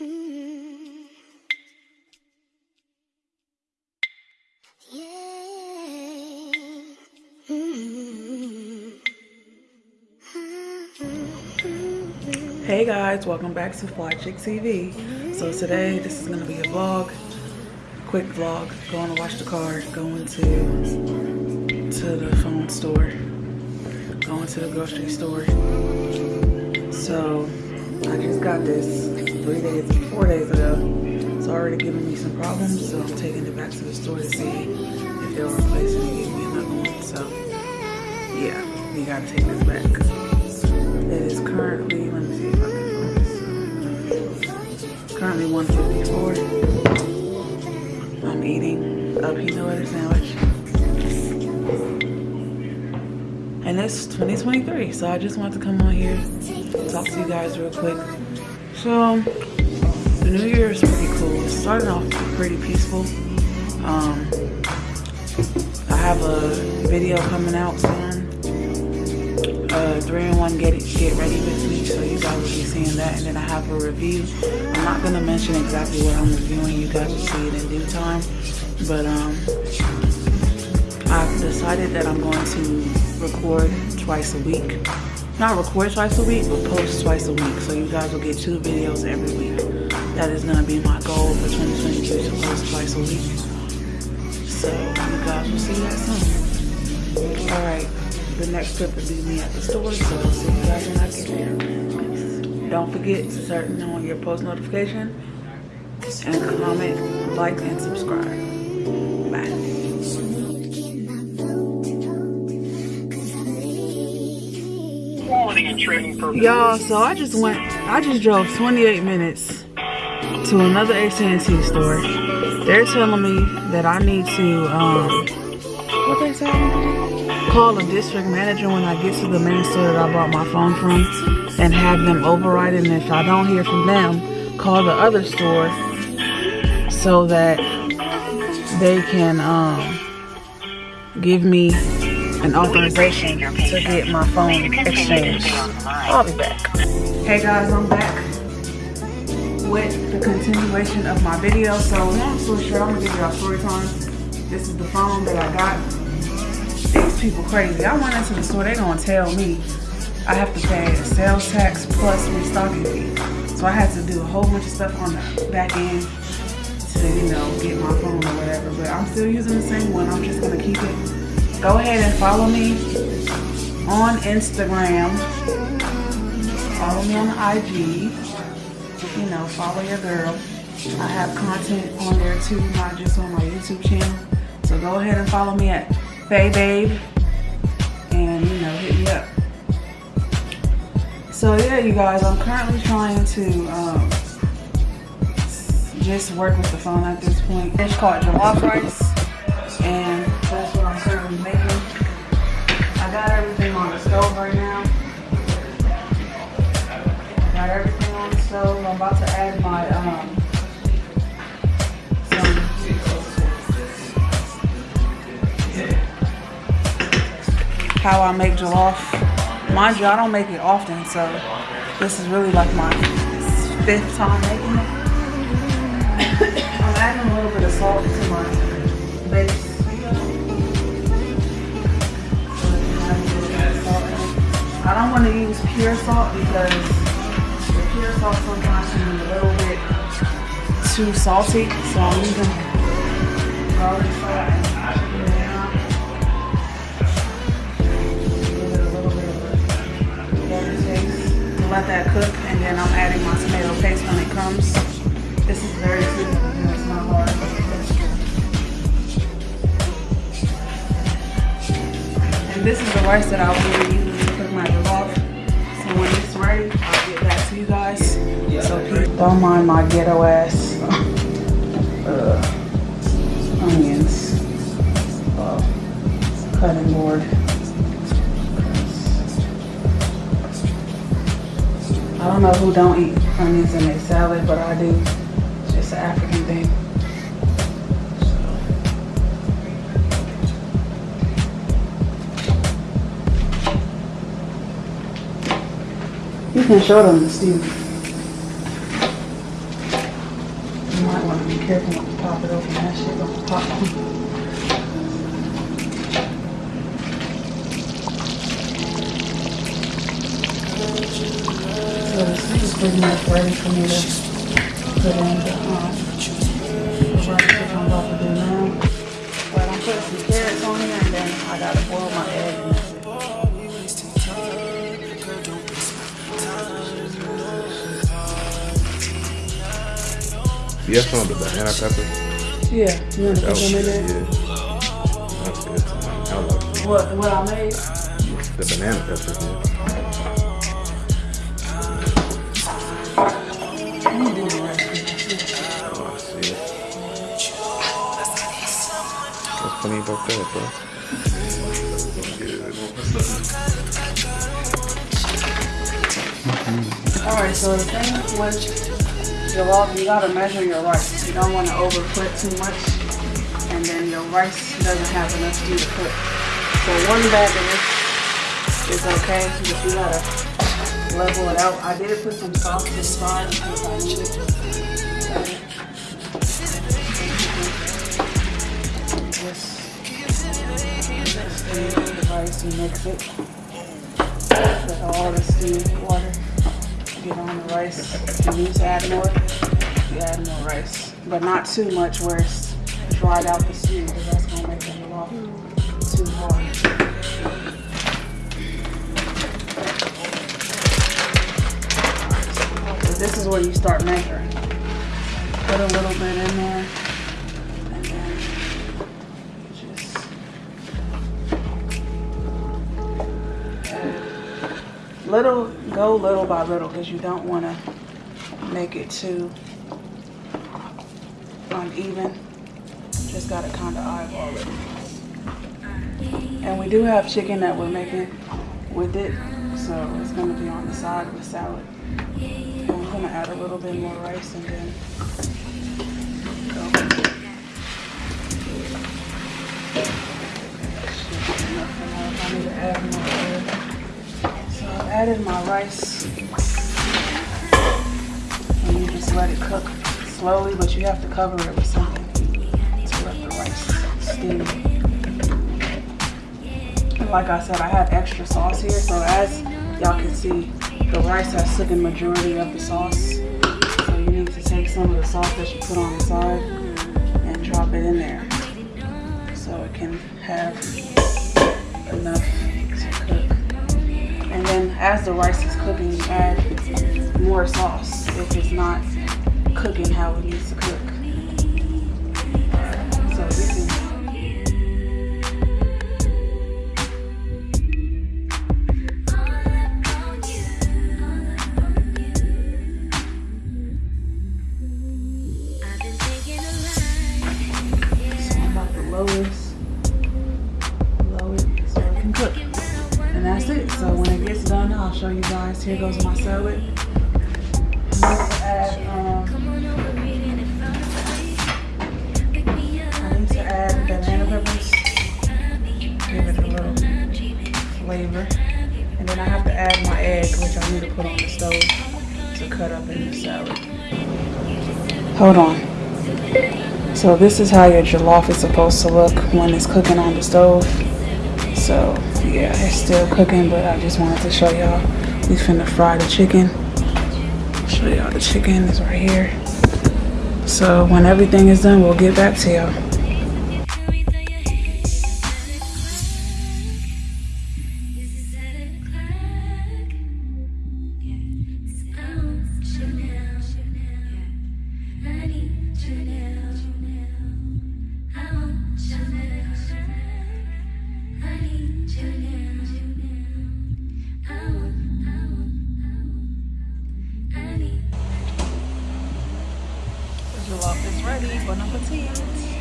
Hey guys, welcome back to Fly Chick TV. So today, this is gonna be a vlog, quick vlog. Going to wash the car, going to to the phone store, going to the grocery store. So I just got this three days, four days ago. It's already giving me some problems, so I'm taking it back to the store to see if they'll replace it and give me another one. So yeah, we gotta take this back. It is currently, let me see if I can focus. Currently 154. I'm eating a peanut butter sandwich. And it's 2023, so I just wanted to come on here, talk to you guys real quick. So, the new year is pretty cool. It started off pretty peaceful. Um, I have a video coming out soon. Uh, 3 in 1 get, get ready with me so you guys will be seeing that. And then I have a review. I'm not going to mention exactly what I'm reviewing. You guys will see it in due time. But um I've decided that I'm going to record twice a week not record twice a week but post twice a week so you guys will get two videos every week that is to be my goal for 2022 to post twice a week so you guys will see that soon all right the next trip will be me at the store, so I'll see you guys when I get there. Don't forget to turn on your post notification and comment, like, and subscribe. Y'all, so I just went, I just drove 28 minutes to another AT&T store. They're telling me that I need to, um, what they say? call a district manager when I get to the main store that I bought my phone from and have them override it. And if I don't hear from them, call the other store so that they can um, give me an authorization to get my phone exchanged. I'll be back. Hey guys, I'm back with the continuation of my video. So long story short, I'm gonna give y'all story time. This is the phone that I got these people crazy. I went into the store, they gonna tell me I have to pay a sales tax plus restocking fee. So I had to do a whole bunch of stuff on the back end to, you know, get my phone or whatever. But I'm still using the same one. I'm just gonna keep it. Go ahead and follow me on Instagram. Follow me on IG. You know, follow your girl. I have content on there too, not just on my YouTube channel. So go ahead and follow me at Faye Babe. And, you know, hit me up. So, yeah, you guys, I'm currently trying to um, just work with the phone at this point. It's called jollof rice. And how I make jollof. Mind you, I don't make it often, so this is really like my fifth time making it. I'm adding a little bit of salt to my base. I don't want to use pure salt because the pure salt sometimes can be a little bit too salty, so I'm using garlic salt let that cook and then I'm adding my tomato paste when it comes. This is very simple, it's not hard. And this is the rice that I will be using to cook my jollof. So when it's ready, I'll get back to you guys. So don't mind my ghetto ass uh, onions, uh, cutting board. I don't know who don't eat onions in their salad, but I do. It's just an African thing. You can show them the stew. You might want to be careful not to pop it open. That shit gonna pop. Is pretty much ready for me to put in the, um, the rice that I'm about to do now. But I'm putting some carrots on here and then I gotta boil my egg and that's it. You have some of the banana pepper? Yeah, you wanna That put was them in there? yeah. That's good. I like What, what I made? the banana peppers, yeah. there, bro. Alright, so the thing with jollof, you gotta measure your rice. You don't want to overput too much, and then your rice doesn't have enough to cook. So one bag of this is okay, but you gotta level it out. I did put some salt this spot because I knew steam the rice and mix it. Let all the steamed water get on the rice. You need to add more, you add more rice. But not too much where it's dried out the steam because that's gonna make the jollof too hard. So this is where you start measuring. Put a little bit in there little go little by little because you don't want to make it too uneven. Just got to kind of eyeball it. And we do have chicken that we're making with it so it's going to be on the side with the salad. And i'm going to add a little bit more rice and then added my rice. And you just let it cook slowly, but you have to cover it with something to let the rice steam. And like I said, I have extra sauce here, so as y'all can see, the rice has taken majority of the sauce. So you need to take some of the sauce that you put on the side and drop it in there. So it can have enough as the rice is cooking, you add more sauce if it's not cooking how it needs to cook. So this is I'm guys. Here goes my salad. Um, I need to add banana peppers. Give it a little flavor. And then I have to add my egg, which I need to put on the stove to cut up in the salad. Hold on. So this is how your jollof is supposed to look when it's cooking on the stove. So yeah, it's still cooking, but I just wanted to show y'all. We finna fry the chicken. Show y'all the chicken is right here. So when everything is done, we'll get back to y'all. Ready. Bon appetit.